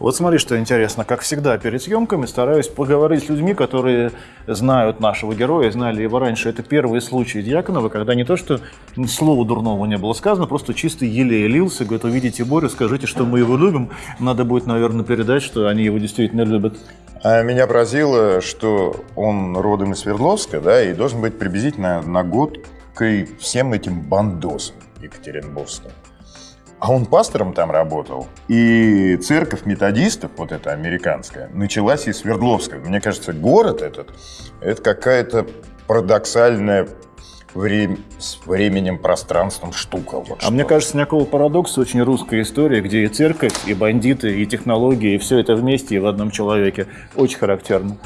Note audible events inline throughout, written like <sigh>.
Вот смотри, что интересно. Как всегда, перед съемками стараюсь поговорить с людьми, которые знают нашего героя, знали его раньше. Это первые случаи Дьяконова, когда не то, что слова дурного не было сказано, просто чисто еле лился. Говорит, увидите Борю, скажите, что мы его любим. Надо будет, наверное, передать, что они его действительно любят. А меня поразило, что он родом из Свердловска, да, и должен быть приблизительно на год к всем этим бандосам екатеринбургским. А он пастором там работал. И церковь методистов, вот эта американская, началась из Свердловска. Мне кажется, город этот, это какая-то парадоксальная время, с временем, пространством штука. Вот а что. мне кажется, никакого парадокса очень русская история, где и церковь, и бандиты, и технологии, и все это вместе и в одном человеке. Очень характерно.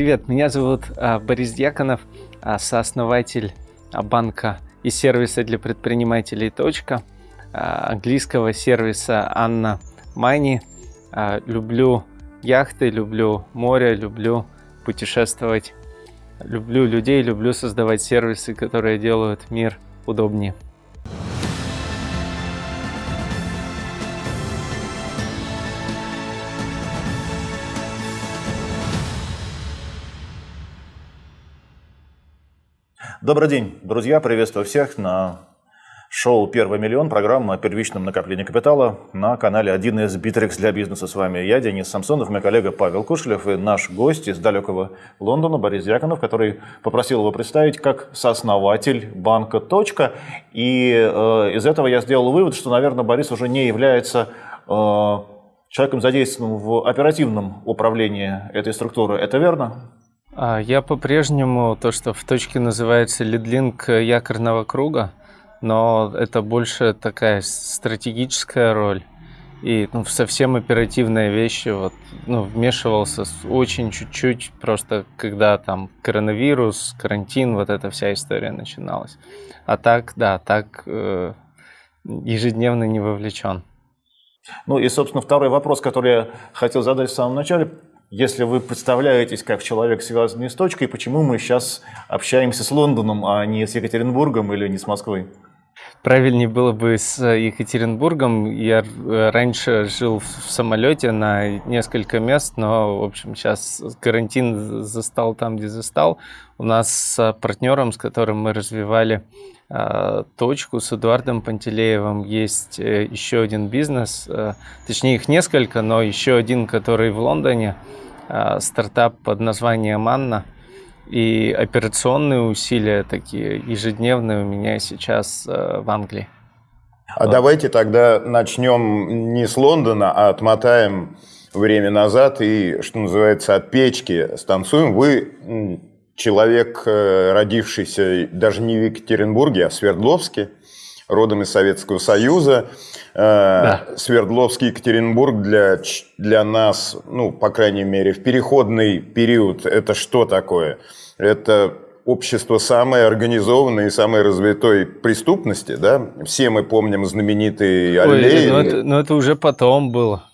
Привет, меня зовут а, Борис Дьяконов, а, сооснователь а, банка и сервиса для предпринимателей «Точка», английского сервиса «Анна Мани». Люблю яхты, люблю море, люблю путешествовать, люблю людей, люблю создавать сервисы, которые делают мир удобнее. Добрый день, друзья, приветствую всех на шоу «Первый миллион», программа о первичном накоплении капитала на канале 1С Битрикс для бизнеса. С вами я, Денис Самсонов, мой коллега Павел Кушелев и наш гость из далекого Лондона Борис Яконов, который попросил его представить как сооснователь банка «Точка». И э, из этого я сделал вывод, что, наверное, Борис уже не является э, человеком, задействованным в оперативном управлении этой структуры. Это верно? А, я по-прежнему, то, что в точке называется лидлинг якорного круга, но это больше такая стратегическая роль. И ну, совсем оперативные вещи вот, ну, вмешивался очень чуть-чуть, просто когда там коронавирус, карантин, вот эта вся история начиналась. А так, да, так э, ежедневно не вовлечен. Ну и, собственно, второй вопрос, который я хотел задать в самом начале. Если вы представляетесь как человек, связанный с точкой, почему мы сейчас общаемся с Лондоном, а не с Екатеринбургом или не с Москвой? Правильнее было бы с Екатеринбургом. Я э, раньше жил в самолете на несколько мест, но, в общем, сейчас карантин застал там, где застал. У нас с партнером, с которым мы развивали э, точку, с Эдуардом Пантелеевым, есть э, еще один бизнес. Точнее, их несколько, но еще один, который в Лондоне – Э, стартап под названием «Анна». И операционные усилия такие ежедневные у меня сейчас э, в Англии. А вот. давайте тогда начнем не с Лондона, а отмотаем время назад и, что называется, от печки станцуем. Вы человек, э, родившийся даже не в Екатеринбурге, а в Свердловске, родом из Советского Союза. Э, да. Свердловский Екатеринбург для, для нас, ну, по крайней мере, в переходный период, это что такое? Это общество самой организованной и самой развитой преступности, да? Все мы помним знаменитые аллеи. Ой, но, это, но это уже потом было.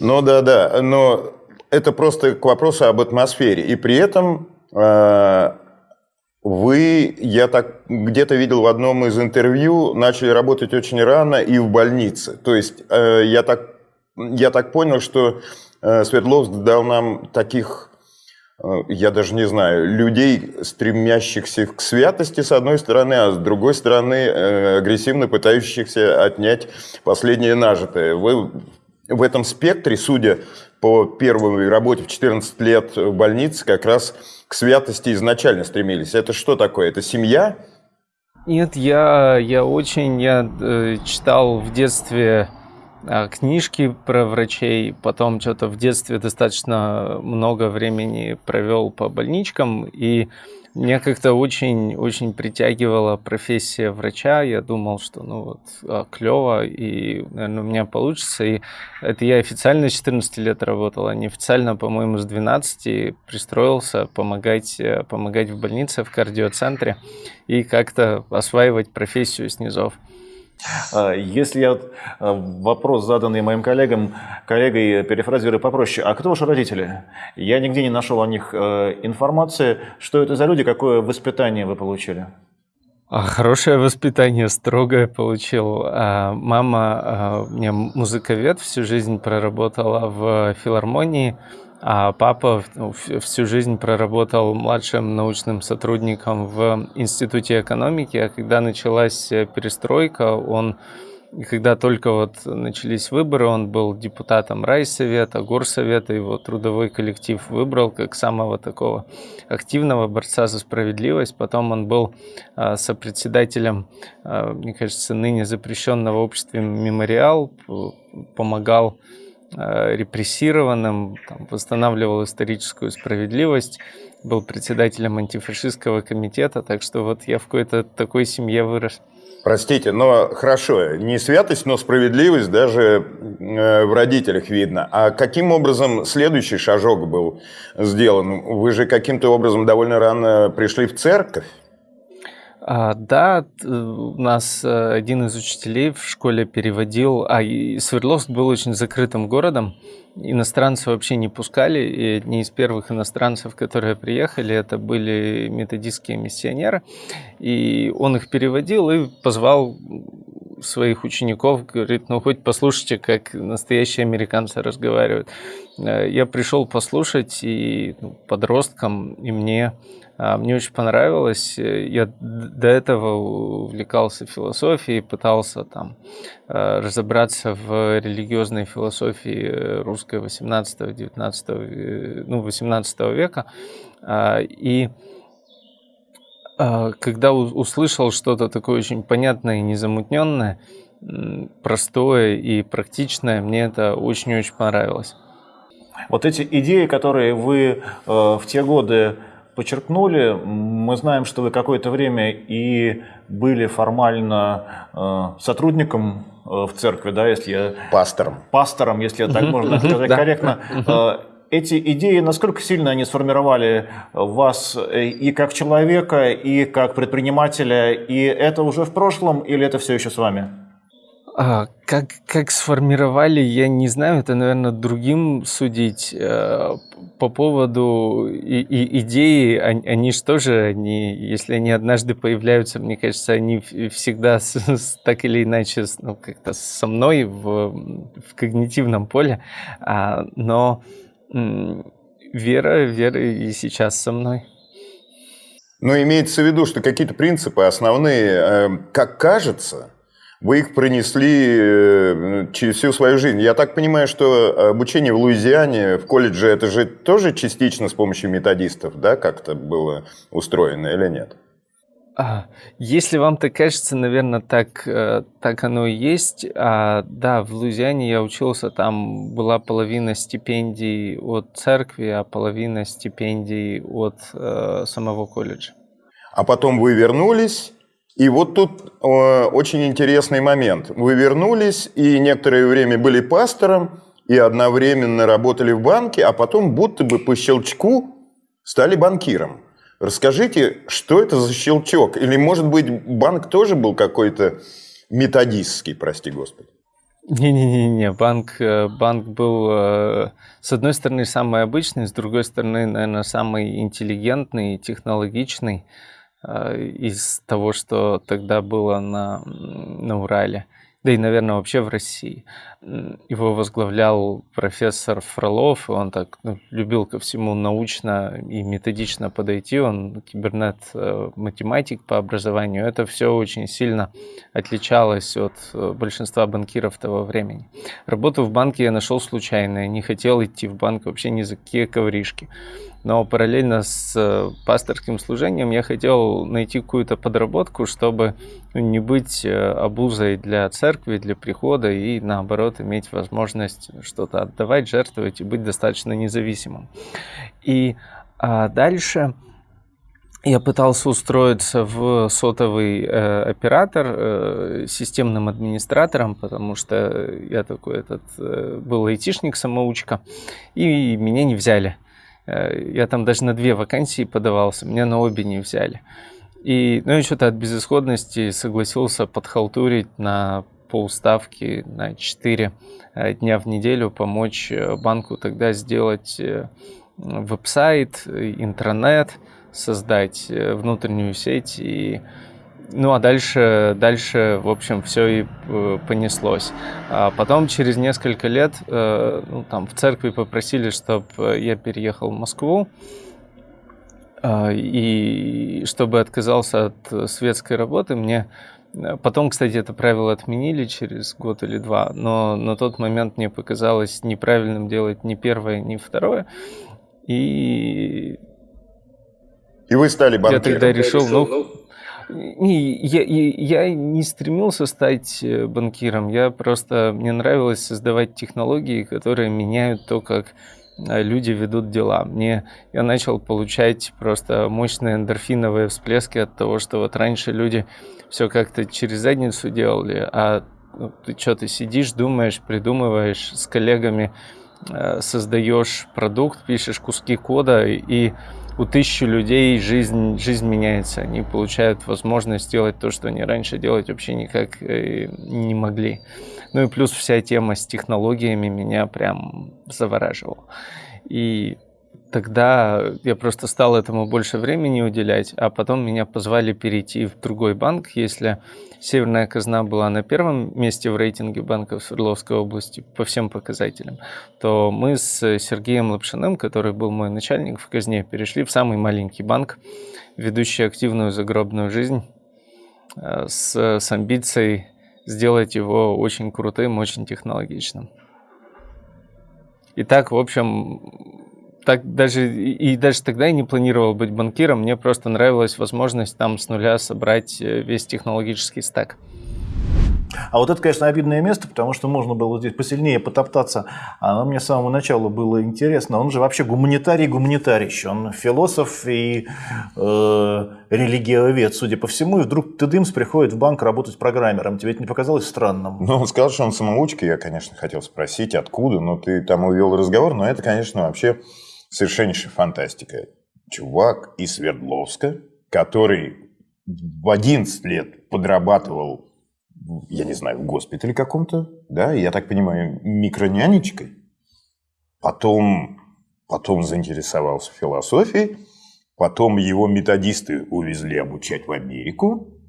Ну да, да, но это просто к вопросу об атмосфере. И при этом вы, я так где-то видел в одном из интервью, начали работать очень рано и в больнице. То есть э, я, так, я так понял, что э, Свердловск дал нам таких, э, я даже не знаю, людей, стремящихся к святости с одной стороны, а с другой стороны э, агрессивно пытающихся отнять последнее нажитое. Вы в этом спектре, судя по первой работе в 14 лет в больнице, как раз к святости изначально стремились. Это что такое? Это семья? Нет, я, я очень, я э, читал в детстве э, книжки про врачей, потом что-то в детстве достаточно много времени провел по больничкам, и меня как-то очень-очень притягивала профессия врача. Я думал, что ну вот а, клево, и, наверное, у меня получится. И это я официально с 14 лет работал, а неофициально, по-моему, с 12 пристроился помогать, э, помогать в больнице, в кардиоцентре и как-то осваивать профессию снизов. А, если я а, вопрос, заданный моим коллегам, коллегой перефразирую попроще, а кто ваши родители? Я нигде не нашел о них э, информации. Что это за люди, какое воспитание вы получили? А, хорошее воспитание, строгое получил. Мама у меня музыковед, всю жизнь проработала в филармонии, а папа ну, всю жизнь проработал младшим научным сотрудником в Институте экономики, а когда началась перестройка, он когда только вот начались выборы, он был депутатом райсовета, горсовета, его трудовой коллектив выбрал как самого такого активного борца за справедливость. Потом он был а, сопредседателем, а, мне кажется, ныне запрещенного общества «Мемориал», помогал репрессированным, там, восстанавливал историческую справедливость, был председателем антифашистского комитета, так что вот я в какой-то такой семье вырос. Простите, но хорошо, не святость, но справедливость даже э, в родителях видно. А каким образом следующий шажок был сделан? Вы же каким-то образом довольно рано пришли в церковь. А, да, у нас э, один из учителей в школе переводил, а Свердловск был очень закрытым городом, иностранцев вообще не пускали, и одни из первых иностранцев, которые приехали, это были методистские миссионеры, и он их переводил и позвал своих учеников, говорит, ну хоть послушайте, как настоящие американцы разговаривают. Э, я пришел послушать и ну, подросткам, и мне а, мне очень понравилось. Я до этого увлекался философией, пытался там э, разобраться в религиозной философии русской 18-19 э, ну, 18 века. А, и когда услышал что-то такое очень понятное и незамутненное, простое и практичное, мне это очень-очень понравилось. Вот эти идеи, которые вы э, в те годы подчеркнули, мы знаем, что вы какое-то время и были формально э, сотрудником э, в церкви, да, если я... Пастором. Пастором, если так <laughs> можно сказать корректно. Э, эти идеи, насколько сильно они сформировали вас и как человека, и как предпринимателя, и это уже в прошлом, или это все еще с вами? А, как, как сформировали, я не знаю, это, наверное, другим судить. А, по поводу и, и идеи, они, они же тоже, они, если они однажды появляются, мне кажется, они всегда с, с, так или иначе ну, как-то со мной в, в когнитивном поле. А, но вера, вера и сейчас со мной. Но имеется в виду, что какие-то принципы основные, э, как кажется, вы их пронесли э, через всю свою жизнь. Я так понимаю, что обучение в Луизиане, в колледже, это же тоже частично с помощью методистов, да, как-то было устроено или нет? А, если вам так кажется, наверное, так, э, так оно и есть. А, да, в Луизиане я учился, там была половина стипендий от церкви, а половина стипендий от э, самого колледжа. А потом вы вернулись и вот тут э, очень интересный момент. Вы вернулись и некоторое время были пастором, и одновременно работали в банке, а потом будто бы по щелчку стали банкиром. Расскажите, что это за щелчок? Или, может быть, банк тоже был какой-то методистский, прости господи? Не-не-не, банк, э, банк был, э, с одной стороны, самый обычный, с другой стороны, наверное, самый интеллигентный, технологичный. Э, из того, что тогда было на, на Урале, да и, наверное, вообще в России. Его возглавлял профессор Фролов, и он так ну, любил ко всему научно и методично подойти. Он кибернет-математик по образованию. Это все очень сильно отличалось от э, большинства банкиров того времени. Работу в банке я нашел случайно. Я не хотел идти в банк вообще ни за какие ковришки но параллельно с э, пасторским служением я хотел найти какую-то подработку, чтобы не быть э, обузой для церкви, для прихода и наоборот иметь возможность что-то отдавать, жертвовать и быть достаточно независимым. И а дальше я пытался устроиться в сотовый э, оператор э, системным администратором, потому что я такой этот э, был айтишник-самоучка, и меня не взяли. Э, я там даже на две вакансии подавался, меня на обе не взяли. И, ну, и что-то от безысходности согласился подхалтурить на полставки на 4 э, дня в неделю, помочь э, банку тогда сделать веб-сайт, интернет, создать внутреннюю сеть и ну а дальше, дальше, в общем, все и э, понеслось. А потом через несколько лет э, ну, там в церкви попросили, чтобы я переехал в Москву э, и чтобы отказался от светской работы, мне Потом, кстати, это правило отменили через год или два, но на тот момент мне показалось неправильным делать ни первое, ни второе. И и вы стали банкиром. Я тогда решил, ну, не, я, я не стремился стать э, банкиром, я просто, мне нравилось создавать технологии, которые меняют то, как люди ведут дела. Мне я начал получать просто мощные эндорфиновые всплески от того, что вот раньше люди все как-то через задницу делали, а ну, ты что-то сидишь, думаешь, придумываешь с коллегами, э, создаешь продукт, пишешь куски кода и у тысячи людей жизнь, жизнь меняется. Они получают возможность сделать то, что они раньше делать вообще никак э, не могли. Ну и плюс вся тема с технологиями меня прям завораживала. И тогда я просто стал этому больше времени уделять, а потом меня позвали перейти в другой банк. Если Северная казна была на первом месте в рейтинге банков Свердловской области по всем показателям, то мы с Сергеем Лапшиным, который был мой начальник в казне, перешли в самый маленький банк, ведущий активную загробную жизнь э, с, с амбицией сделать его очень крутым, очень технологичным. И так, в общем, так даже и даже тогда я не планировал быть банкиром, мне просто нравилась возможность там с нуля собрать э, весь технологический стек. А вот это, конечно, обидное место, потому что можно было здесь посильнее потоптаться. Оно мне с самого начала было интересно. Он же вообще гуманитарий гуманитарий. Он философ и э, религиовед, судя по всему. И вдруг ты дымс приходит в банк работать программером. Тебе это не показалось странным? Ну, он сказал, что он самоучка. Я, конечно, хотел спросить, откуда. Но ты там увел разговор. Но это, конечно, вообще совершеннейшая фантастика. Чувак из Свердловска, который в 11 лет подрабатывал, я не знаю, в госпитале каком-то, да, я так понимаю, микронянечкой. Потом, потом заинтересовался философией, потом его методисты увезли обучать в Америку,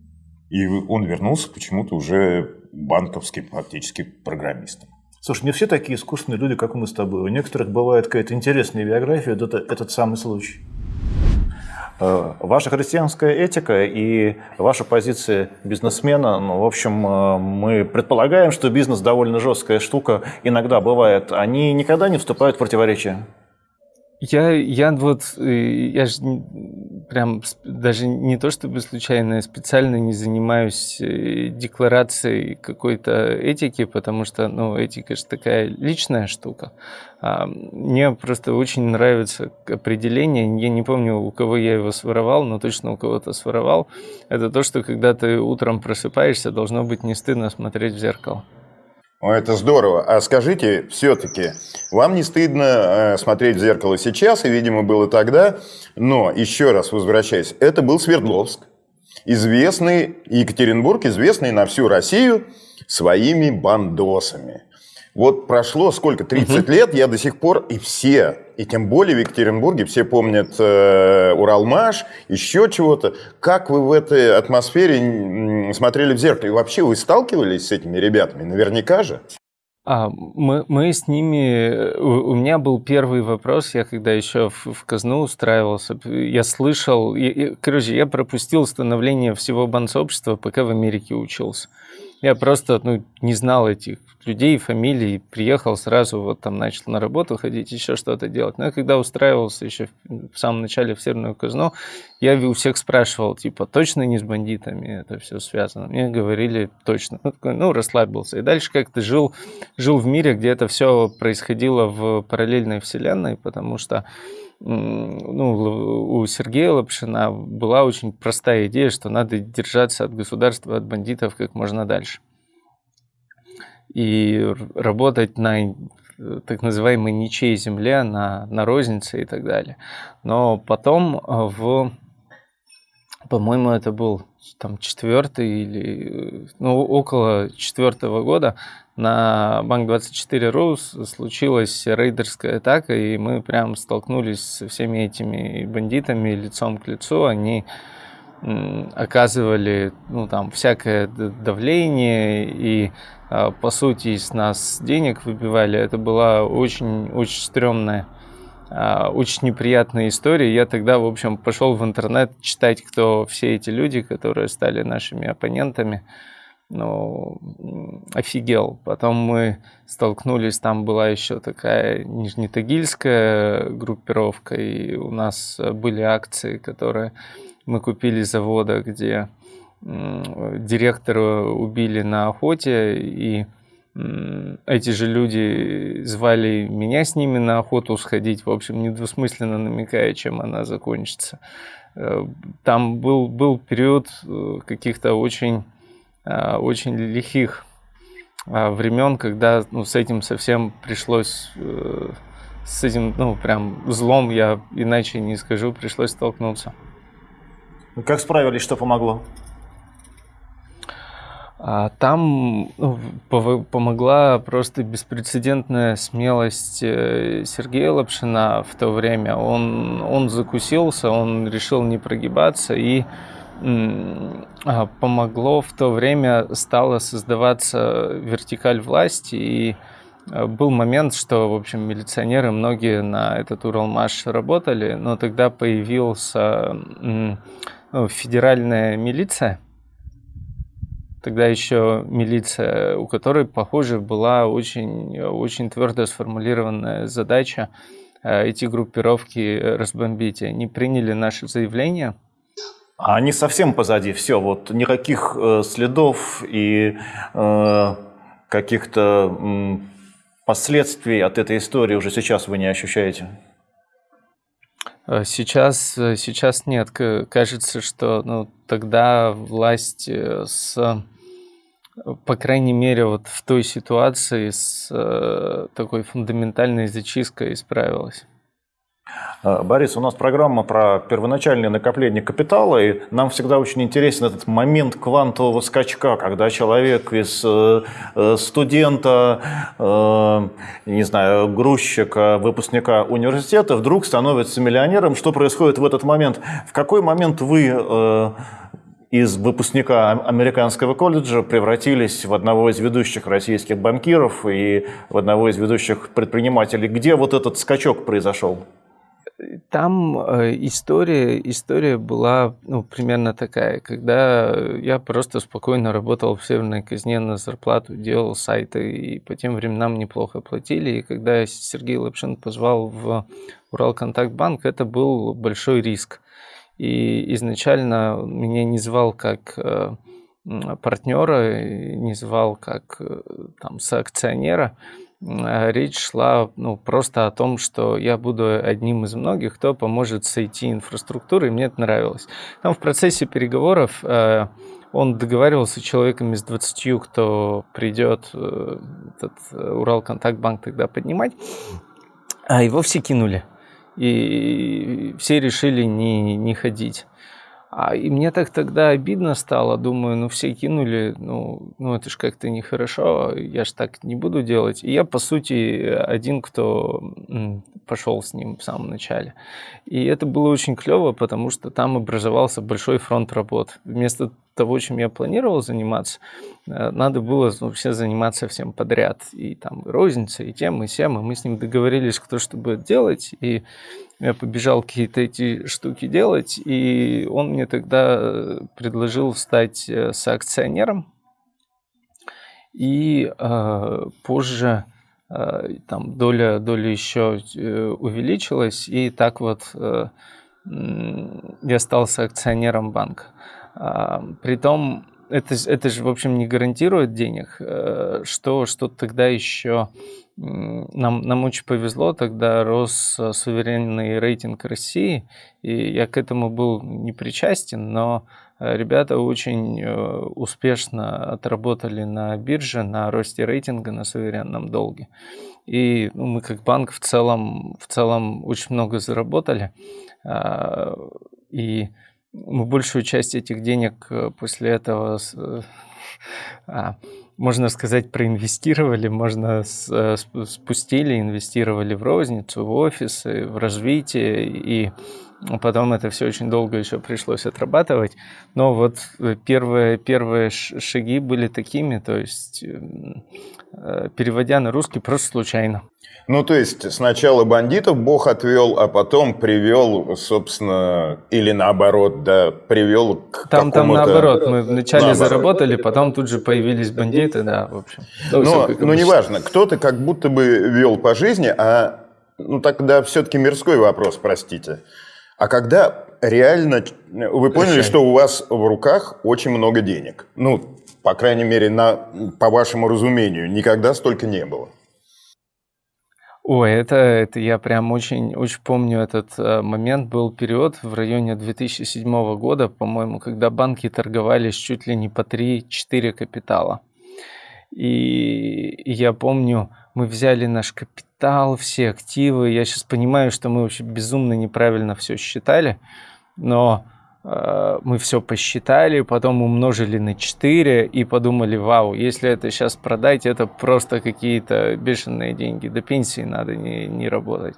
и он вернулся почему-то уже банковским фактически программистом. Слушай, не все такие искусственные люди, как мы с тобой. У некоторых бывает какая-то интересная биография, это этот самый случай. Э, ваша христианская этика и ваша позиция бизнесмена, ну, в общем, э, мы предполагаем, что бизнес довольно жесткая штука, иногда бывает, они никогда не вступают в противоречие. Я, я вот, э, я же прям даже не то чтобы случайно, я специально не занимаюсь э, декларацией какой-то этики, потому что, ну, этика же такая личная штука. А мне просто очень нравится определение, я не помню, у кого я его своровал, но точно у кого-то своровал. Это то, что когда ты утром просыпаешься, должно быть не стыдно смотреть в зеркало. О, это здорово. А скажите, все-таки, вам не стыдно э, смотреть в зеркало сейчас, и, видимо, было тогда, но, еще раз возвращаясь, это был Свердловск, известный, Екатеринбург, известный на всю Россию своими бандосами. Вот прошло сколько, 30 угу. лет, я до сих пор, и все, и тем более в Екатеринбурге, все помнят э, Уралмаш, еще чего-то. Как вы в этой атмосфере смотрели в зеркало? И вообще вы сталкивались с этими ребятами? Наверняка же. А, мы, мы с ними... У, у меня был первый вопрос, я когда еще в, в казну устраивался, я слышал... Я, короче, я пропустил становление всего бансообщества, пока в Америке учился. Я просто ну, не знал этих людей, фамилий, приехал сразу, вот там начал на работу ходить, еще что-то делать. Но я когда устраивался еще в самом начале в Северную казну, я у всех спрашивал, типа, точно не с бандитами это все связано? Мне говорили, точно. Ну, такой, ну расслабился. И дальше как-то жил, жил в мире, где это все происходило в параллельной вселенной, потому что ну, у Сергея Лапшина была очень простая идея, что надо держаться от государства, от бандитов как можно дальше. И работать на так называемой ничьей земле, на, на рознице и так далее. Но потом в по-моему, это был там четвертый или ну, около четвертого года на Банк24.ру случилась рейдерская атака, и мы прям столкнулись со всеми этими бандитами лицом к лицу. Они оказывали ну, там, всякое давление и, а, по сути, с нас денег выбивали. Это была очень, очень стрёмная, очень неприятная история. Я тогда, в общем, пошел в интернет читать, кто все эти люди, которые стали нашими оппонентами. Ну, офигел. Потом мы столкнулись, там была еще такая нижнетагильская группировка, и у нас были акции, которые мы купили завода, где директора убили на охоте, и эти же люди звали меня с ними на охоту сходить, в общем, недвусмысленно намекая, чем она закончится. Э, там был, был период э, каких-то очень, э, очень лихих времен, когда ну, с этим совсем пришлось, с этим, ну, прям злом, я иначе не скажу, пришлось столкнуться. Как справились, что помогло? А там ну, помогла просто беспрецедентная смелость э, Сергея Лапшина в то время. Он, он закусился, он решил не прогибаться и а, помогло в то время стала создаваться вертикаль власти и э, был момент, что, в общем, милиционеры многие на этот Уралмаш работали, но тогда появился ну, федеральная милиция, тогда еще милиция, у которой, похоже, была очень, очень твердо сформулированная задача э, эти группировки разбомбить. Они приняли наше заявление. А они совсем позади, все, вот никаких э, следов и э, каких-то э, последствий от этой истории уже сейчас вы не ощущаете? Э, сейчас, э, сейчас нет. Кажется, что ну, тогда власть э, с, по крайней мере, вот в той ситуации с такой фундаментальной зачисткой справилась. Э, Борис, у нас программа про первоначальное накопление капитала, и нам всегда очень интересен этот момент квантового скачка, когда человек из э, э, студента, не знаю, грузчика, выпускника университета вдруг становится миллионером. Что происходит в этот момент? В какой момент вы из выпускника американского колледжа превратились в одного из ведущих российских банкиров и в одного из ведущих предпринимателей. Где вот этот скачок произошел? Там э, история, история была ну, примерно такая. Когда я просто спокойно работал в Северной Казне на зарплату, делал сайты, и по тем временам неплохо платили. И когда Сергей Лапшин позвал в Уралконтактбанк, это был большой риск. И изначально меня не звал как э, партнера, не звал как э, там, соакционера. А, речь шла ну, просто о том, что я буду одним из многих, кто поможет с IT-инфраструктурой, и мне это нравилось. Там в процессе переговоров э, он договаривался с человеком из 20, кто придет э, этот э, Уралконтактбанк тогда поднимать, а его все кинули. И все решили не, не ходить. А, и мне так тогда обидно стало, думаю, ну все кинули, ну, ну это же как-то нехорошо, я же так не буду делать. И я, по сути, один, кто пошел с ним в самом начале. И это было очень клево, потому что там образовался большой фронт работ. Вместо того, чем я планировал заниматься, э, надо было ну, все заниматься всем подряд. И там розница, и тем, и всем. И мы с ним договорились, кто что будет делать. И я побежал какие-то эти штуки делать. И он мне тогда э, предложил стать э, соакционером. И э, позже э, там доля, доля еще увеличилась. И так вот э, я стал соакционером банка. А, притом, это, это же, в общем, не гарантирует денег, э, что, что тогда еще нам, нам очень повезло, тогда рос э, суверенный рейтинг России, и я к этому был не причастен, но э, ребята очень успешно отработали на бирже, на росте рейтинга на суверенном долге. И ну, мы как банк в целом, в целом очень много заработали. А, и мы большую часть этих денег э, после этого, э, <laughs> а, можно сказать, проинвестировали, можно э, спустили, инвестировали в розницу, в офисы, в развитие. И Потом это все очень долго еще пришлось отрабатывать. Но вот э, первые, первые шаги были такими, то есть эм, э, переводя на русский просто случайно. Ну, то есть сначала бандитов Бог отвел, а потом привел, собственно, или наоборот, да, привел к Там, там наоборот, мы вначале наоборот. заработали, потом тут же появились бандиты, да, в общем. Ну, но, но неважно, кто-то как будто бы вел по жизни, а, ну, тогда все-таки мирской вопрос, простите. А когда реально вы поняли, что у вас в руках очень много денег? Ну, по крайней мере, на, по вашему разумению, никогда столько не было. Ой, это, это я прям очень, очень помню этот э, момент. Был период в районе 2007 года, по-моему, когда банки торговались чуть ли не по 3-4 капитала. И я помню, мы взяли наш капитал, все активы. Я сейчас понимаю, что мы вообще безумно неправильно все считали, но э, мы все посчитали, потом умножили на 4 и подумали, вау, если это сейчас продать, это просто какие-то бешеные деньги. До пенсии надо не, не работать.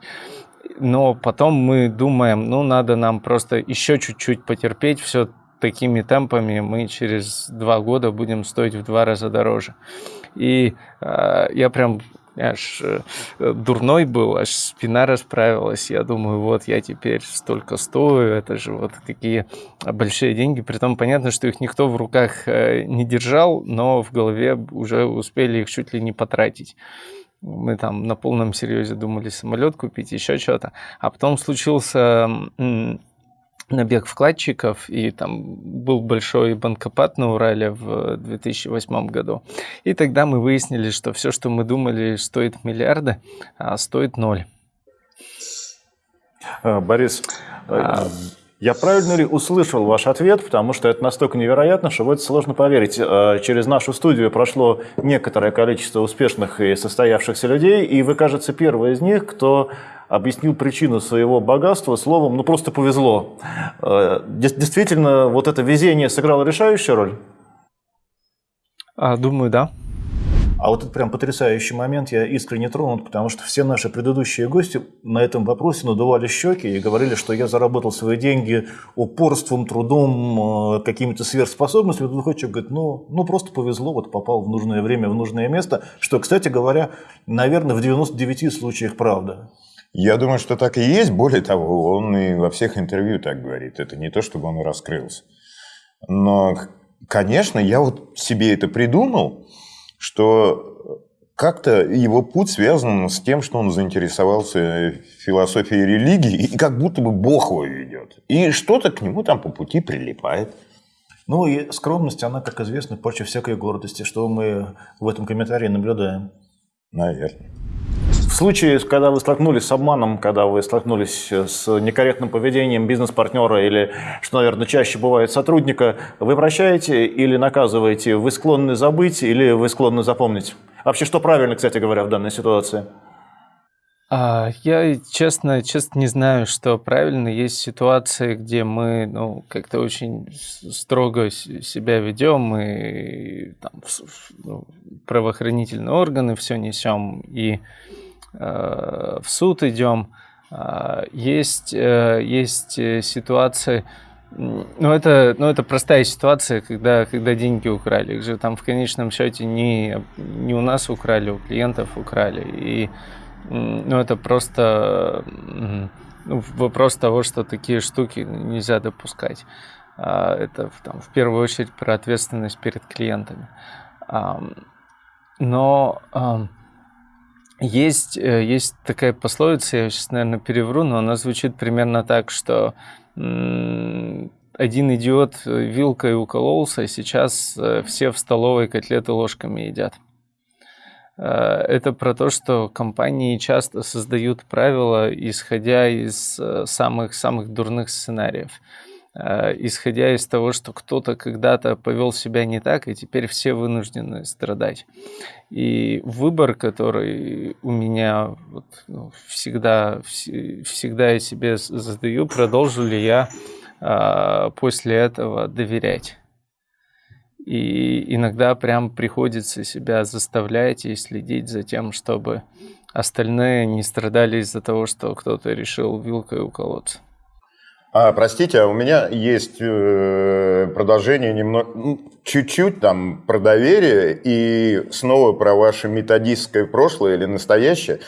Но потом мы думаем, ну, надо нам просто еще чуть-чуть потерпеть, все такими темпами мы через два года будем стоить в два раза дороже. И э, я прям аж э, дурной был, аж спина расправилась. Я думаю, вот я теперь столько стою, это же вот какие большие деньги. Притом понятно, что их никто в руках э, не держал, но в голове уже успели их чуть ли не потратить. Мы там на полном серьезе думали самолет купить, еще что-то. А потом случился набег вкладчиков, и там был большой банкопад на Урале в 2008 году. И тогда мы выяснили, что все, что мы думали, стоит миллиарды, а стоит ноль. А, Борис, а... я правильно ли услышал ваш ответ, потому что это настолько невероятно, что в это сложно поверить. Через нашу студию прошло некоторое количество успешных и состоявшихся людей, и вы, кажется, первый из них, кто объяснил причину своего богатства словом «ну просто повезло». Э, действительно, вот это везение сыграло решающую роль? А, думаю, да. А вот это прям потрясающий момент, я искренне тронут, потому что все наши предыдущие гости на этом вопросе надували щеки и говорили, что я заработал свои деньги упорством, трудом, э, какими-то сверхспособностями. Другой человек говорит, ну, ну просто повезло, вот попал в нужное время, в нужное место, что, кстати говоря, наверное, в 99 случаях правда. Я думаю, что так и есть. Более того, он и во всех интервью так говорит. Это не то, чтобы он раскрылся. Но, конечно, я вот себе это придумал, что как-то его путь связан с тем, что он заинтересовался философией религии, и как будто бы Бог его ведет. И что-то к нему там по пути прилипает. Ну и скромность, она, как известно, почва всякой гордости, что мы в этом комментарии наблюдаем. Наверное. Случае, когда вы столкнулись с обманом, когда вы столкнулись с некорректным поведением бизнес-партнера или, что, наверное, чаще бывает сотрудника, вы прощаете или наказываете? Вы склонны забыть или вы склонны запомнить? Вообще, что правильно, кстати говоря, в данной ситуации? А, я, честно, честно не знаю, что правильно. Есть ситуации, где мы ну, как-то очень строго себя ведем, и там, ну, правоохранительные органы все несем, и Э, в суд идем. А, есть, э, есть э, ситуации, ну это, ну, это простая ситуация, когда, когда деньги украли. Их же там в конечном счете не, не у нас украли, у клиентов украли. И ну, это просто ну, вопрос того, что такие штуки нельзя допускать. А, это там, в первую очередь про ответственность перед клиентами. Но есть, э, есть такая пословица, я сейчас, наверное, перевру, но она звучит примерно так, что один идиот вилкой укололся, и сейчас э, все в столовой котлеты ложками едят. Э, это про то, что компании часто создают правила, исходя из самых-самых дурных сценариев. Э, исходя из того, что кто-то когда-то повел себя не так, и теперь все вынуждены страдать. И выбор, который у меня вот, ну, всегда, всегда я себе задаю, продолжу ли я а, после этого доверять. И иногда прям приходится себя заставлять и следить за тем, чтобы остальные не страдали из-за того, что кто-то решил вилкой уколоться. А, простите, а у меня есть э, продолжение немного, ну, чуть-чуть там про доверие и снова про ваше методистское прошлое или настоящее.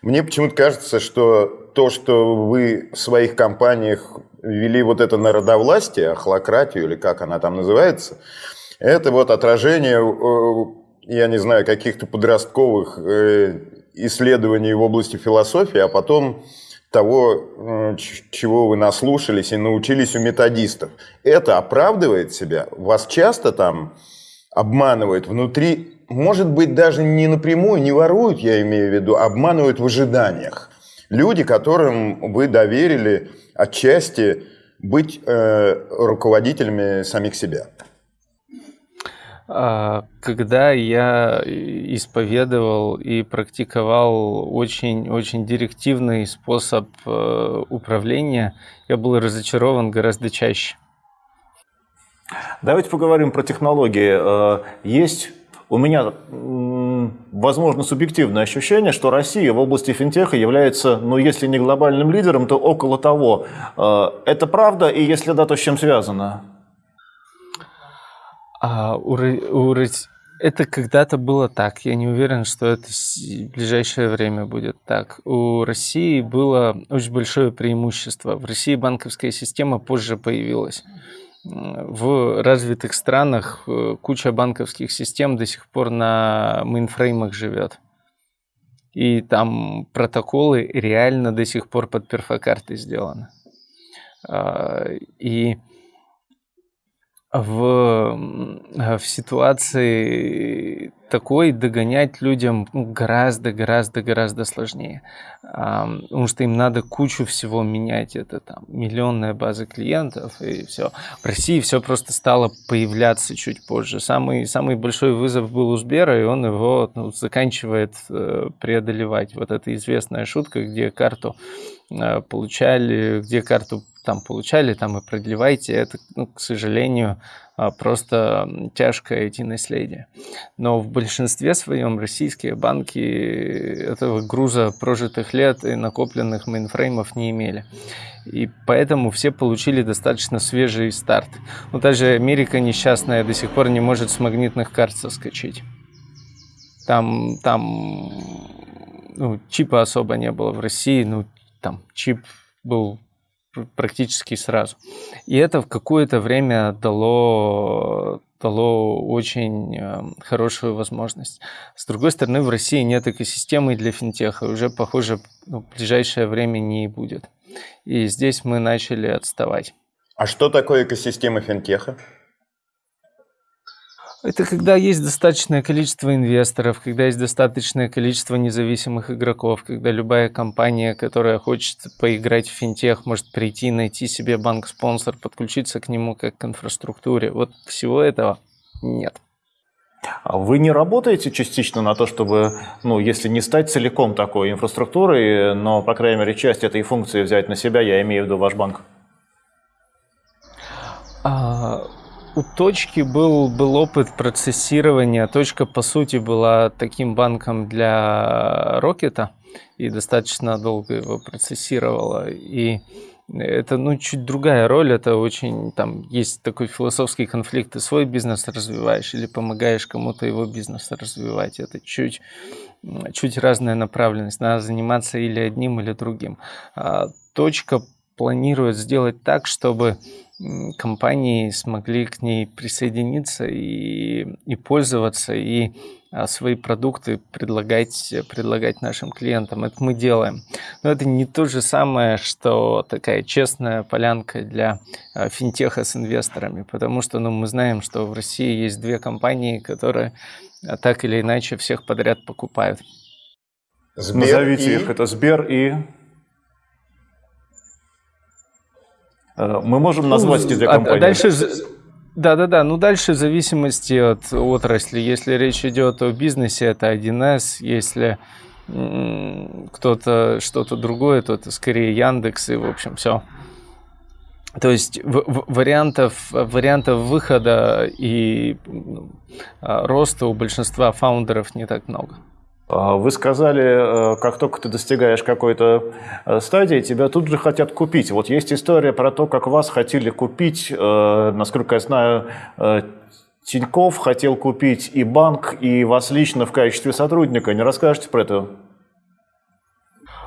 Мне почему-то кажется, что то, что вы в своих компаниях ввели вот это народовластие, ахлократию или как она там называется, это вот отражение, э, я не знаю, каких-то подростковых э, исследований в области философии, а потом того, э, чего вы наслушались и научились у методистов. Это оправдывает себя? Вас часто там обманывают внутри, может быть, даже не напрямую, не воруют, я имею в виду, а обманывают в ожиданиях. Люди, которым вы доверили отчасти быть э, руководителями самих себя. А, когда я исповедовал и практиковал очень-очень директивный способ э, управления, я был разочарован гораздо чаще. Давайте поговорим про технологии. Э, есть у меня, возможно, субъективное ощущение, что Россия в области финтеха является, ну, если не глобальным лидером, то около того. Э, это правда, и если да, то с чем связано? А, у, у, это когда-то было так. Я не уверен, что это в ближайшее время будет так. У России было очень большое преимущество. В России банковская система позже появилась. В развитых странах э, куча банковских систем до сих пор на мейнфреймах живет. И там протоколы реально до сих пор под перфокартой сделаны. А, и в, в ситуации такой догонять людям ну, гораздо, гораздо, гораздо сложнее. Потому что им надо кучу всего менять. Это там миллионная база клиентов и все. В России все просто стало появляться чуть позже. Самый, самый большой вызов был у Сбера, и он его ну, заканчивает э, преодолевать. Вот эта известная шутка, где карту э, получали, где карту там получали, там и продлевайте. Это, ну, к сожалению, а, просто тяжкое IT-наследие. Но в большинстве своем российские банки этого груза прожитых лет и накопленных мейнфреймов не имели. И поэтому все получили достаточно свежий старт. Ну, даже Америка несчастная до сих пор не может с магнитных карт соскочить. Там, там ну, чипа особо не было в России, ну, там чип был практически сразу. И это в какое-то время дало, дало очень э, хорошую возможность. С другой стороны, в России нет экосистемы для финтеха, уже, похоже, ну, в ближайшее время не будет. И здесь мы начали отставать. А что такое экосистема финтеха? Это когда есть достаточное количество инвесторов, когда есть достаточное количество независимых игроков, когда любая компания, которая хочет поиграть в финтех, может прийти, найти себе банк-спонсор, подключиться к нему как к инфраструктуре. Вот всего этого нет. А вы не работаете частично на то, чтобы, ну, если не стать целиком такой инфраструктурой, но, по крайней мере, часть этой функции взять на себя, я имею в виду ваш банк? А, у точки был, был опыт процессирования. Точка, по сути, была таким банком для Рокета и достаточно долго его процессировала. И это, ну, чуть другая роль, это очень, там, есть такой философский конфликт, ты свой бизнес развиваешь или помогаешь кому-то его бизнес развивать, это чуть, чуть разная направленность, надо заниматься или одним, или другим. А точка планирует сделать так, чтобы компании смогли к ней присоединиться и, и пользоваться, и а, свои продукты предлагать, предлагать нашим клиентам. Это мы делаем. Но это не то же самое, что такая честная полянка для а, финтеха с инвесторами, потому что ну, мы знаем, что в России есть две компании, которые а, так или иначе всех подряд покупают. Сбер Назовите и... их. Это Сбер и... мы можем назвать эти две компании. А дальше... Да-да-да, ну дальше в зависимости от отрасли. Если речь идет о бизнесе, это 1С. Если кто-то что-то другое, то это скорее Яндекс и, в общем, все. То есть вариантов, вариантов выхода и ну, а, роста у большинства фаундеров не так много. А вы сказали, э, как только ты достигаешь какой-то э, стадии, тебя тут же хотят купить. Вот есть история про то, как вас хотели купить, э, насколько я знаю, Тиньков хотел купить и банк, и вас лично в качестве сотрудника. Не расскажете про это?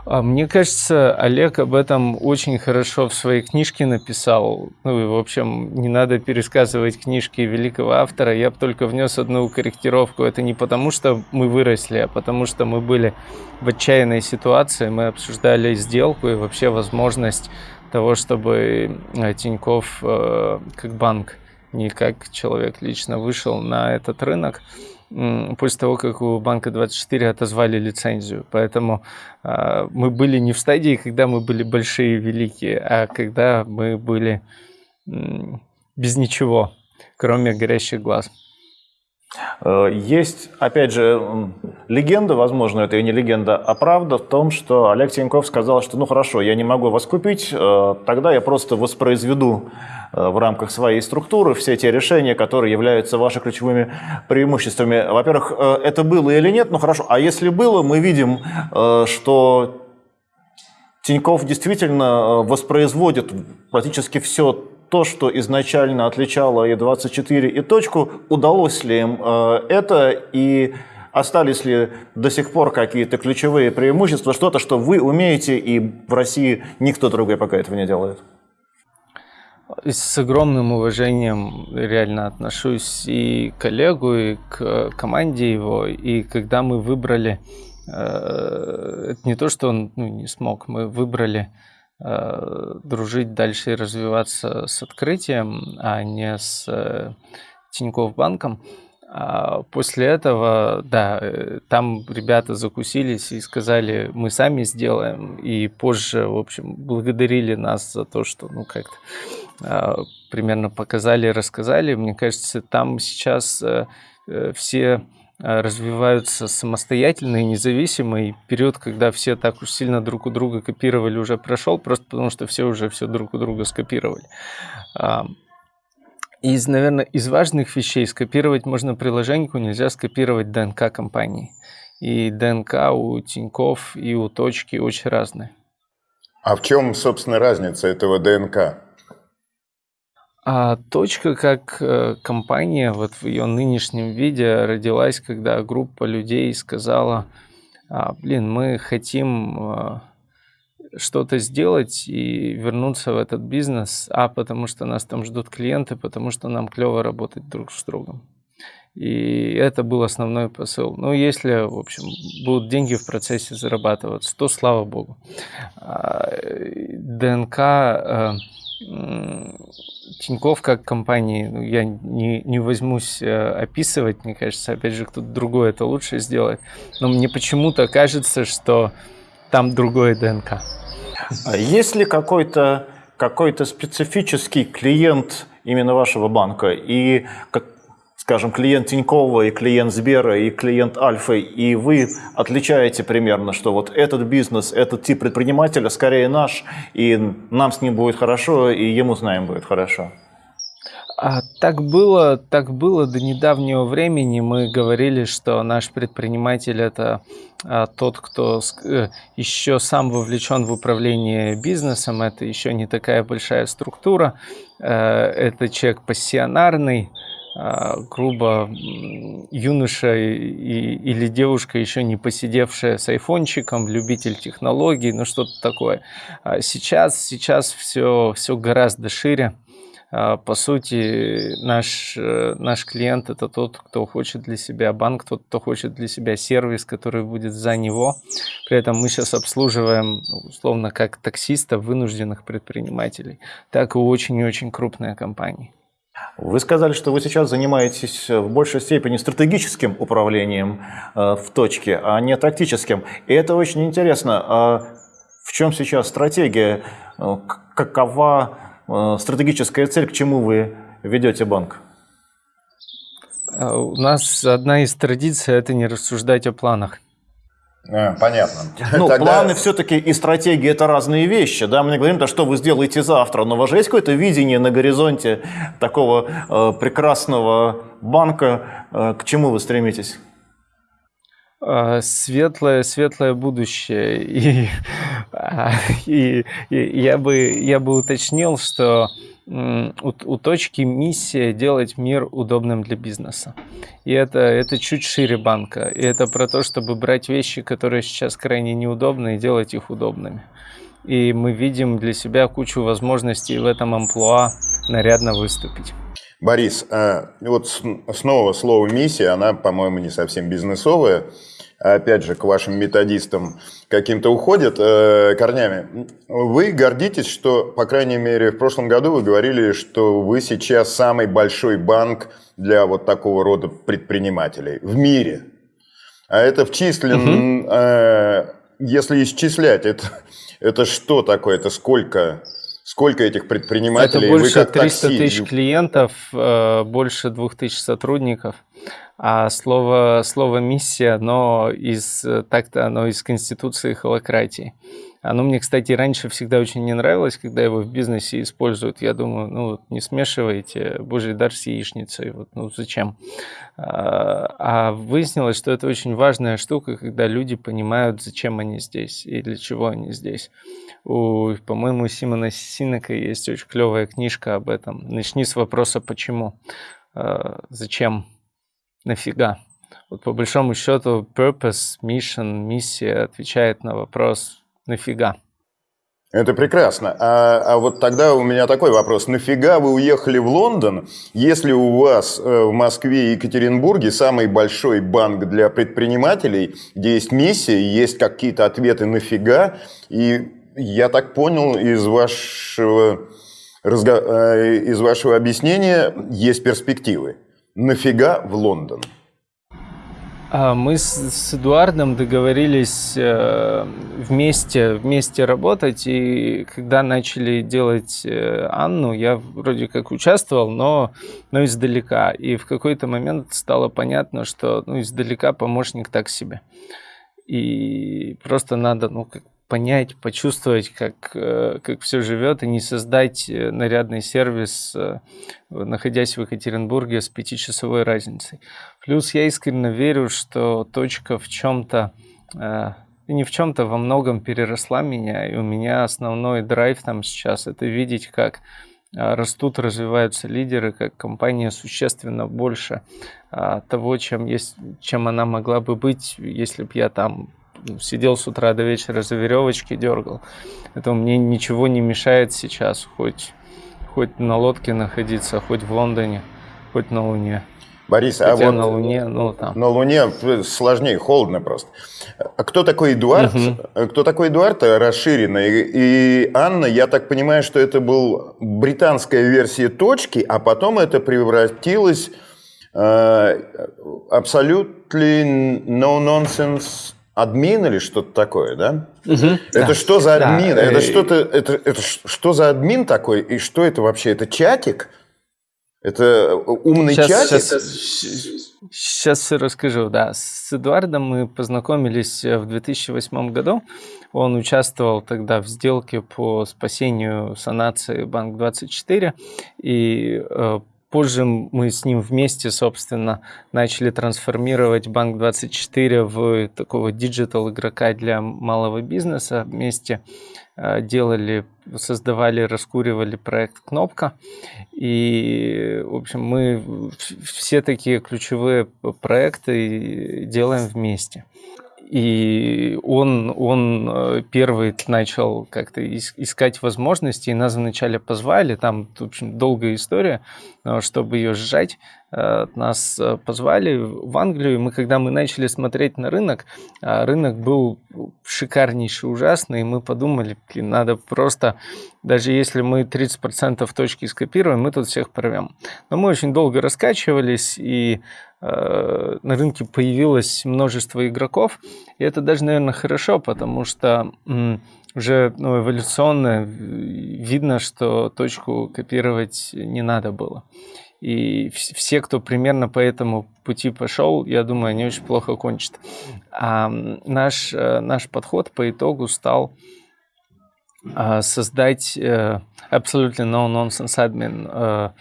А, мне кажется, Олег об этом очень хорошо в своей книжке написал. Ну и, в общем, не надо пересказывать книжки великого автора. Я бы только внес одну корректировку. Это не потому, что мы выросли, а потому что мы были в отчаянной ситуации. Мы обсуждали сделку и вообще возможность того, чтобы э, Тиньков э, как банк, не как человек лично вышел на этот рынок после того, как у Банка 24 отозвали лицензию. Поэтому э, мы были не в стадии, когда мы были большие и великие, а когда мы были без ничего, кроме горящих глаз. Э, есть, опять же, легенда, возможно, это и не легенда, а правда в том, что Олег Тиньков сказал, что ну хорошо, я не могу вас купить, э, тогда я просто воспроизведу в рамках своей структуры все те решения, которые являются вашими ключевыми преимуществами. Во-первых, э, это было или нет, ну хорошо, а если было, мы видим, э, что Тиньков действительно воспроизводит практически все то, что изначально отличало И24 и точку, удалось ли им это? И остались ли до сих пор какие-то ключевые преимущества, что-то, что вы умеете, и в России никто другой пока этого не делает? С огромным уважением реально отношусь и к коллегу, и к команде его. И когда мы выбрали, э, это не то, что он ну, не смог, мы выбрали э, дружить дальше и развиваться с открытием, а не с э, Тинькофф банком. А после этого, да, там ребята закусились и сказали, мы сами сделаем. И позже, в общем, благодарили нас за то, что, ну, как-то примерно показали, рассказали. Мне кажется, там сейчас э, э, все э, развиваются самостоятельно и независимо, и период, когда все так уж сильно друг у друга копировали, уже прошел, просто потому что все уже все друг у друга скопировали. А, из, наверное, из важных вещей скопировать можно приложеньку, нельзя скопировать ДНК компании. И ДНК у Тиньков и у Точки очень разные. А в чем, собственно, разница этого ДНК? А точка как э, компания вот в ее нынешнем виде родилась, когда группа людей сказала, а, блин, мы хотим а, что-то сделать и вернуться в этот бизнес, а потому что нас там ждут клиенты, потому что нам клево работать друг с другом. И это был основной посыл. Ну, если, в общем, будут деньги в процессе зарабатываться, то слава богу. А, ДНК э, Тиньков как компании, ну, я не, не возьмусь э, описывать, мне кажется, опять же, кто-то другой это лучше сделает. Но мне почему-то кажется, что там другое ДНК. А есть ли какой-то какой-то специфический клиент именно вашего банка? И как, скажем, клиент Тинькова и клиент Сбера и клиент Альфы, и вы отличаете примерно, что вот этот бизнес, этот тип предпринимателя скорее наш, и нам с ним будет хорошо, и ему с нами будет хорошо? А так было, так было до недавнего времени. Мы говорили, что наш предприниматель это а, тот, кто э, еще сам вовлечен в управление бизнесом. Это еще не такая большая структура. Э, это человек пассионарный, грубо юноша и, или девушка, еще не посидевшая с айфончиком, любитель технологий, ну что-то такое. А сейчас, сейчас все, все гораздо шире. А, по сути, наш, э, наш клиент – это тот, кто хочет для себя банк, тот, кто хочет для себя сервис, который будет за него. При этом мы сейчас обслуживаем, условно, как таксистов, вынужденных предпринимателей, так и очень и очень крупные компании. Вы сказали, что вы сейчас занимаетесь в большей степени стратегическим управлением э, в точке, а не тактическим. И это очень интересно. А в чем сейчас стратегия? Э, какова э, стратегическая цель, к чему вы ведете банк? У нас одна из традиций – это не рассуждать о планах. А, понятно. Ну, Тогда... планы все-таки и стратегии – это разные вещи. Да? Мы не говорим, да, что вы сделаете завтра, но у вас же есть какое-то видение на горизонте такого э, прекрасного банка, э, к чему вы стремитесь? Э, светлое, светлое будущее. <laughs> И, а, и, и я, бы, я бы уточнил, что у, у точки миссия делать мир удобным для бизнеса. И это, это чуть шире банка. И это про то, чтобы брать вещи, которые сейчас крайне неудобны, и делать их удобными. И мы видим для себя кучу возможностей в этом амплуа нарядно выступить. Борис, а, вот снова слово «миссия», она, по-моему, не совсем бизнесовая. Опять же, к вашим методистам каким-то уходит э, корнями. Вы гордитесь, что, по крайней мере, в прошлом году вы говорили, что вы сейчас самый большой банк для вот такого рода предпринимателей в мире. А это вчислен, угу. э, если исчислять, это, это что такое? Это сколько Сколько этих предпринимателей? Это больше Вы как 300 такси? тысяч клиентов, э, больше 2000 сотрудников. А слово, слово «миссия», оно из, так-то оно из Конституции холократии. Оно мне, кстати, раньше всегда очень не нравилось, когда его в бизнесе используют. Я думаю, ну, не смешивайте божий дар с яичницей. Вот, ну, зачем? А, а выяснилось, что это очень важная штука, когда люди понимают, зачем они здесь и для чего они здесь. У, по-моему, Симона Синека есть очень клевая книжка об этом. Начни с вопроса «почему?». А, зачем? Нафига? Вот по большому счету purpose, mission, миссия отвечает на вопрос «нафига?». Это прекрасно. А, а вот тогда у меня такой вопрос. Нафига вы уехали в Лондон, если у вас э, в Москве и Екатеринбурге самый большой банк для предпринимателей, где есть миссия, есть какие-то ответы нафига, и я так понял из вашего, э, из вашего объяснения, есть перспективы. Нафига в Лондон? А, мы с, с Эдуардом договорились э, вместе, вместе работать, и когда начали делать э, Анну, я вроде как участвовал, но, но издалека. И в какой-то момент стало понятно, что ну, издалека помощник так себе. И просто надо ну, понять, почувствовать, как, э, как все живет, и не создать э, нарядный сервис, э, находясь в Екатеринбурге с пятичасовой разницей. Плюс я искренне верю, что точка в чем-то не в чем-то во многом переросла меня, и у меня основной драйв там сейчас это видеть, как растут, развиваются лидеры, как компания существенно больше того, чем, есть, чем она могла бы быть, если бы я там сидел с утра до вечера за веревочки дергал. Это мне ничего не мешает сейчас, хоть, хоть на лодке находиться, хоть в Лондоне, хоть на Луне. Борис, а Хотя а вот на Луне, ну там. На Луне сложнее, холодно просто. А кто такой Эдуард? Угу. Кто такой Эдуард расширенный? И Анна, я так понимаю, что это был британская версия точки, а потом это превратилось э, абсолютно no-nonsense админ или что-то такое, да? Угу, это да. что за админ? Да. Это что-то, это, это что за админ такой? И что это вообще? Это чатик? Это умный сейчас, чатик? Сейчас, сейчас все расскажу, да. С Эдуардом мы познакомились в 2008 году. Он участвовал тогда в сделке по спасению санации Банк-24. И э, Позже мы с ним вместе, собственно, начали трансформировать Банк24 в такого digital игрока для малого бизнеса. Вместе э, делали, создавали, раскуривали проект «Кнопка». И, в общем, мы все такие ключевые проекты делаем вместе. И он, он э, первый начал как-то искать возможности, и нас вначале позвали, там, в общем, долгая история, чтобы ее сжать, э, нас э, позвали в Англию, и мы, когда мы начали смотреть на рынок, рынок был шикарнейший, ужасный, и мы подумали, блин, надо просто, даже если мы 30% точки скопируем, мы тут всех порвем. Но мы очень долго раскачивались, и Э, на рынке появилось множество игроков, и это даже, наверное, хорошо, потому что уже ну, эволюционно видно, что точку копировать не надо было. И все, кто примерно по этому пути пошел, я думаю, они очень плохо кончат. А наш, э, наш подход по итогу стал а, создать э, абсолютно no-nonsense admin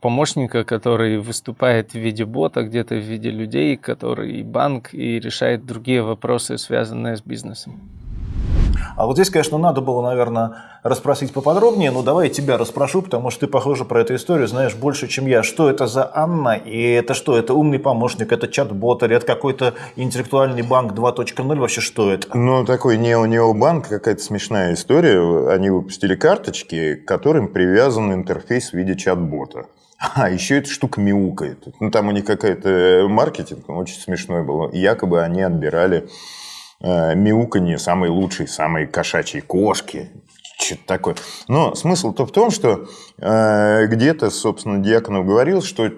помощника, который выступает в виде бота, где-то в виде людей, который банк и решает другие вопросы, связанные с бизнесом. А вот здесь, конечно, надо было, наверное, расспросить поподробнее, но давай я тебя расспрошу, потому что ты, похоже, про эту историю знаешь больше, чем я. Что это за Анна? И это что? Это умный помощник, это чат-бот, или это какой-то интеллектуальный банк 2.0? Вообще что это? Ну, такой нео-нео-банк, какая-то смешная история. Они выпустили карточки, к которым привязан интерфейс в виде чат-бота. А еще эта штука мяукает. Ну, там у них какая-то маркетинг, очень смешной был. Якобы они отбирали э, мяуканье самой лучшей, самой кошачьей кошки. Что-то такое. Но смысл-то в том, что э, где-то, собственно, Дьяконов говорил, что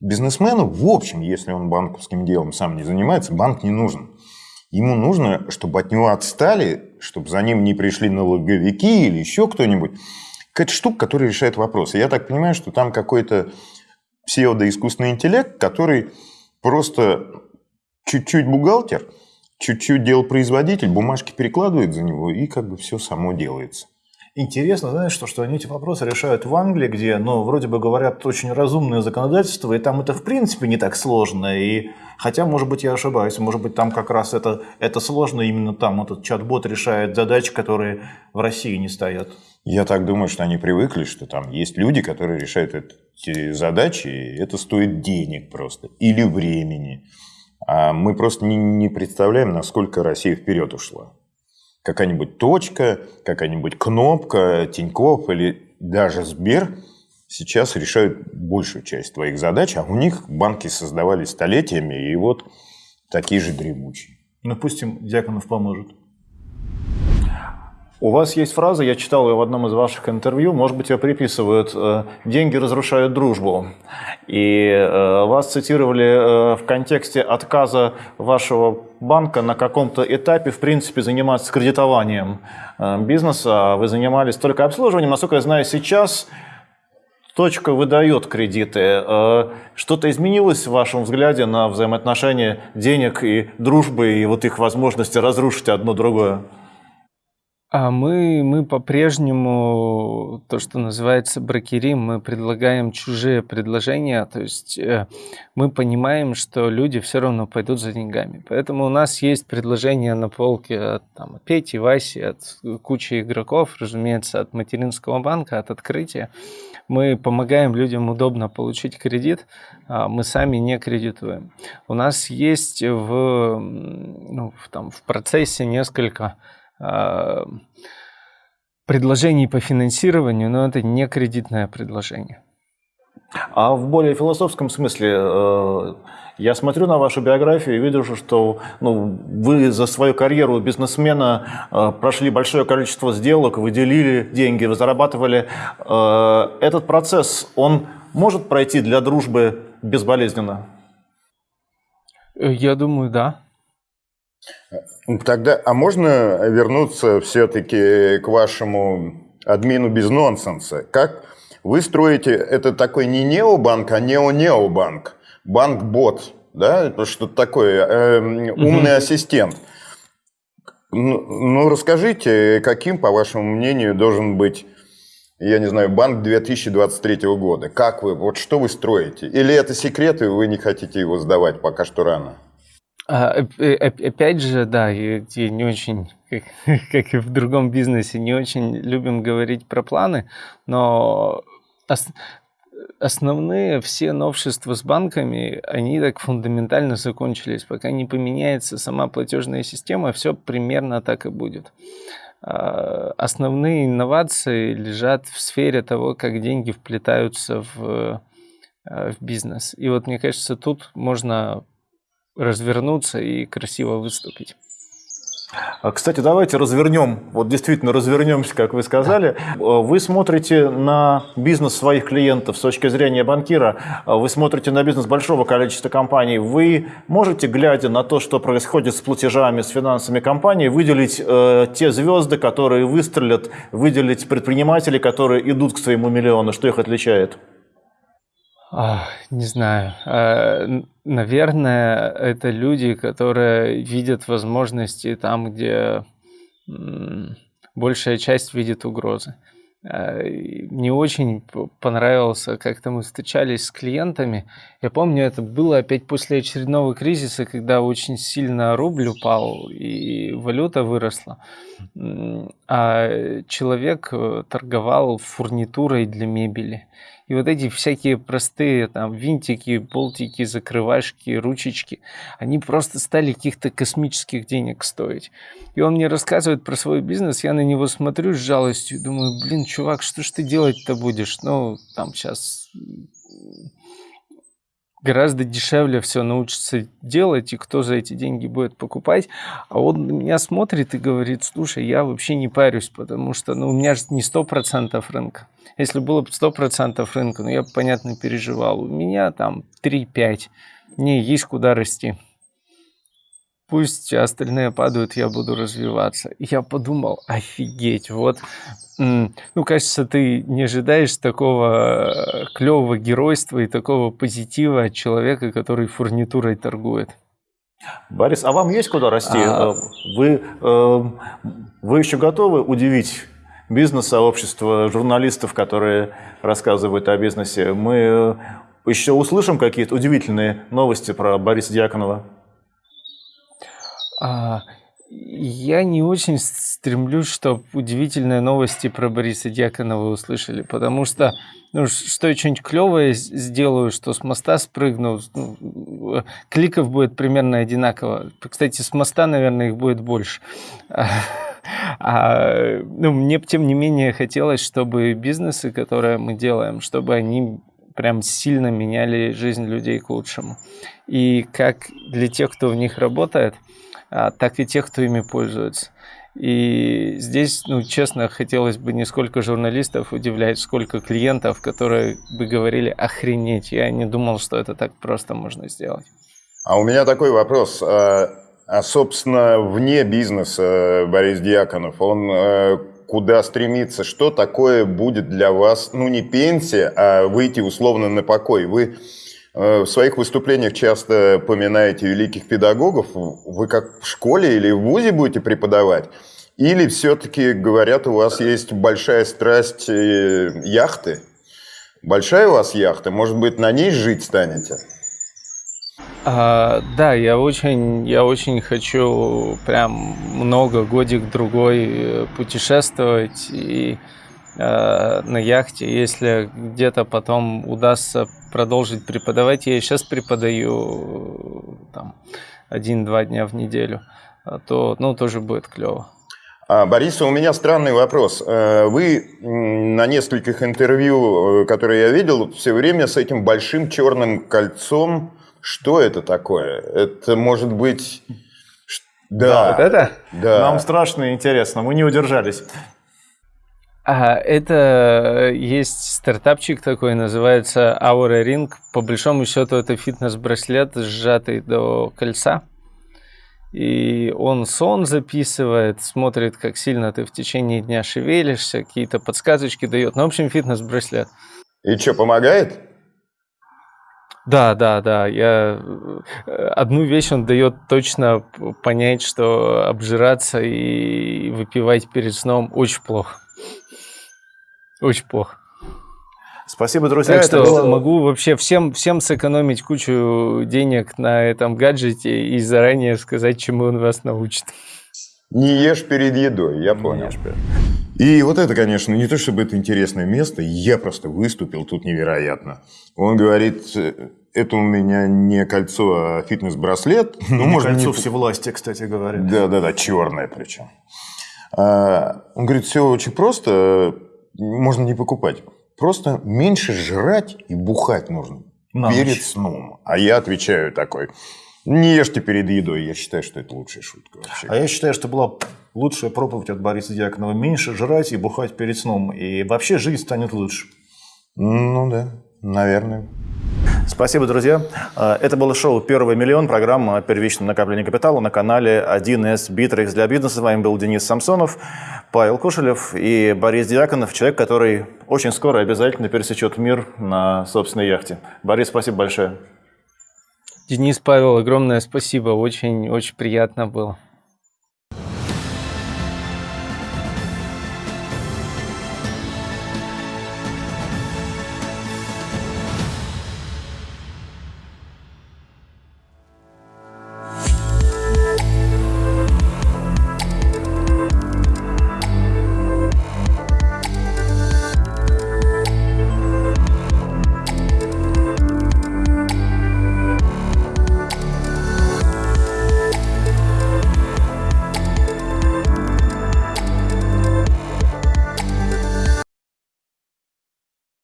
бизнесмену, в общем, если он банковским делом сам не занимается, банк не нужен. Ему нужно, чтобы от него отстали, чтобы за ним не пришли налоговики или еще кто-нибудь. Какая-то штука, которая решает вопросы. Я так понимаю, что там какой-то псевдоискусственный интеллект, который просто чуть-чуть бухгалтер – чуть-чуть делал производитель, бумажки перекладывает за него, и как бы все само делается. Интересно, знаешь, что, что они эти вопросы решают в Англии, где, ну, вроде бы говорят, очень разумное законодательство, и там это в принципе не так сложно. И хотя, может быть, я ошибаюсь, может быть, там как раз это, это сложно, именно там этот чат-бот решает задачи, которые в России не стоят. Я так думаю, что они привыкли, что там есть люди, которые решают эти задачи, и это стоит денег просто или времени. А мы просто не, представляем, насколько Россия вперед ушла. Какая-нибудь точка, какая-нибудь кнопка, Тинькофф или даже Сбер сейчас решают большую часть твоих задач, а у них банки создавались столетиями, и вот такие же дремучие. Ну, пусть им Дьяконов поможет. У вас есть фраза, я читал ее в одном из ваших интервью, может быть, ее приписывают э, «деньги разрушают дружбу». И э, вас цитировали э, в контексте отказа вашего банка на каком-то этапе, в принципе, заниматься кредитованием бизнеса. Вы занимались только обслуживанием. Насколько я знаю, сейчас точка выдает кредиты. Что-то изменилось в вашем взгляде на взаимоотношения денег и дружбы, и вот их возможности разрушить одно другое? А мы, мы по-прежнему, то, что называется брокерим, мы предлагаем чужие предложения, то есть э, мы понимаем, что люди все равно пойдут за деньгами. Поэтому у нас есть предложения на полке от там, Пети, Васи, от кучи игроков, разумеется, от материнского банка, от открытия. Мы помогаем людям удобно получить кредит, а мы сами не кредитуем. У нас есть в, ну, в, там, в процессе несколько предложений по финансированию, но это не кредитное предложение. А в более философском смысле, э, я смотрю на вашу биографию и вижу, что ну, вы за свою карьеру бизнесмена э, прошли большое количество сделок, вы делили деньги, вы зарабатывали. Э, этот процесс, он может пройти для дружбы безболезненно? Я думаю, да. Тогда, а можно вернуться все-таки к вашему админу без нонсенса? Как вы строите, это такой не необанк, а нео-необанк, банк-бот, да, это что-то такое, э, умный угу. ассистент. Ну, ну, расскажите, каким, по вашему мнению, должен быть, я не знаю, банк 2023 года? Как вы, вот что вы строите? Или это секрет, и вы не хотите его сдавать, пока что рано? А, опять же, да, я не очень, как, <laughs> как и в другом бизнесе, не очень любим говорить про планы, но ос, основные все новшества с банками, они так фундаментально закончились. Пока не поменяется сама платежная система, все примерно так и будет. А, основные инновации лежат в сфере того, как деньги вплетаются в, в бизнес. И вот мне кажется, тут можно развернуться и красиво выступить. А, кстати, давайте развернем, вот действительно развернемся, как вы сказали. Вы смотрите на бизнес своих клиентов с точки зрения банкира, вы смотрите на бизнес большого количества компаний. Вы можете, глядя на то, что происходит с платежами, с финансами компаний, выделить э, те звезды, которые выстрелят, выделить предпринимателей, которые идут к своему миллиону, что их отличает? Не знаю. А, наверное, это люди, которые видят возможности там, где большая часть видит угрозы. Э, мне очень понравился, как-то мы встречались с клиентами. Я помню, это было опять после очередного кризиса, когда очень сильно рубль упал и валюта выросла. А человек э, торговал фурнитурой для мебели. И вот эти всякие простые там винтики, болтики, закрывашки, ручечки, они просто стали каких-то космических денег стоить. И он мне рассказывает про свой бизнес, я на него смотрю с жалостью, думаю, блин, чувак, что ж ты делать-то будешь? Ну, там сейчас гораздо дешевле все научиться делать, и кто за эти деньги будет покупать. А он на меня смотрит и говорит, слушай, я вообще не парюсь, потому что ну, у меня же не 100% рынка. Если было бы 100% рынка, ну я бы, понятно, переживал. У меня там 3-5, мне есть куда расти. Пусть остальные падают, я буду развиваться. И я подумал, офигеть, вот ну, кажется, ты не ожидаешь такого э, клевого геройства и такого позитива от человека, который фурнитурой торгует. Борис, а вам есть куда расти? А... Э, вы, э, вы еще готовы удивить бизнес-сообщество, журналистов, которые рассказывают о бизнесе? Мы еще услышим какие-то удивительные новости про Бориса Дьяконова? А, я не очень стремлюсь, чтобы удивительные новости про Бориса Дьяконова услышали, потому что ну, что я что-нибудь клевое сделаю, что с моста спрыгну, ну, кликов будет примерно одинаково. Кстати, с моста, наверное, их будет больше. <laughs> А, ну, мне, тем не менее, хотелось, чтобы бизнесы, которые мы делаем, чтобы они прям сильно меняли жизнь людей к лучшему. И как для тех, кто в них работает – так и тех, кто ими пользуется. И здесь, ну, честно, хотелось бы не сколько журналистов удивлять, сколько клиентов, которые бы говорили «охренеть». Я не думал, что это так просто можно сделать. А у меня такой вопрос. А, а собственно, вне бизнеса Борис Дьяконов, он э, куда стремится? Что такое будет для вас, ну, не пенсия, а выйти условно на покой? Вы Э, в своих выступлениях часто поминаете великих педагогов. Вы как в школе или в ВУЗе будете преподавать? Или все-таки, говорят, у вас есть большая страсть э, яхты? Большая у вас яхта? Может быть, на ней жить станете? А, да, я очень, я очень хочу прям много, годик другой э, путешествовать и э, на яхте. Если где-то потом удастся продолжить преподавать. Я сейчас преподаю там один-два дня в неделю, а то ну, тоже будет клево. А, Борис, у меня странный вопрос. Э, вы на нескольких интервью, э, которые я видел, все время с этим большим черным кольцом. Что это такое? Это может быть... Да, да вот это? Да. Нам страшно интересно, мы не удержались. А, это есть стартапчик такой, называется Aura Ring. По большому счету это фитнес-браслет, сжатый до кольца. И он сон записывает, смотрит, как сильно ты в течение дня шевелишься, какие-то подсказочки дает. Ну, в общем, фитнес-браслет. И что, помогает? Да, да, да. Я... Одну вещь он дает точно понять, что обжираться и выпивать перед сном очень плохо. Очень плохо. Спасибо, друзья. Так что было... могу вообще всем, всем сэкономить кучу денег на этом гаджете и заранее сказать, чему он вас научит. Не ешь перед едой, я понял. И вот это, конечно, не то чтобы это интересное место, я просто выступил тут невероятно. Он говорит, это у меня не кольцо, а фитнес-браслет. <laughs> Ну, может, кольцо не... всевластия, кстати говоря. Да-да-да, черное причем. А, он говорит, все очень просто, можно не покупать. Просто меньше жрать и бухать нужно На перед ночь. сном. А я отвечаю такой, не ешьте перед едой. Я считаю, что это лучшая шутка вообще. А я считаю, что была лучшая проповедь от Бориса Дьяконова. Меньше жрать и бухать перед сном. И вообще жизнь станет лучше. Ну да, наверное. Спасибо, друзья. А, это было шоу «Первый миллион», программа о первичном накоплении капитала на канале 1С Битрекс для бизнеса. С вами был Денис Самсонов, Павел Кушелев и Борис Дьяконов, человек, который очень скоро обязательно пересечет мир на собственной яхте. Борис, спасибо большое. Денис, Павел, огромное спасибо. Очень-очень приятно было.